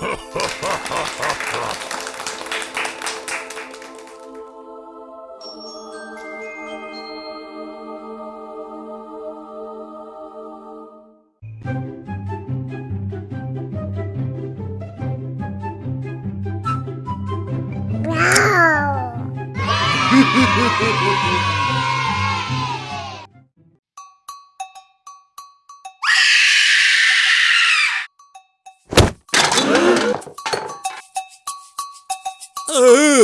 Ha ha ha ha ha! Ouch!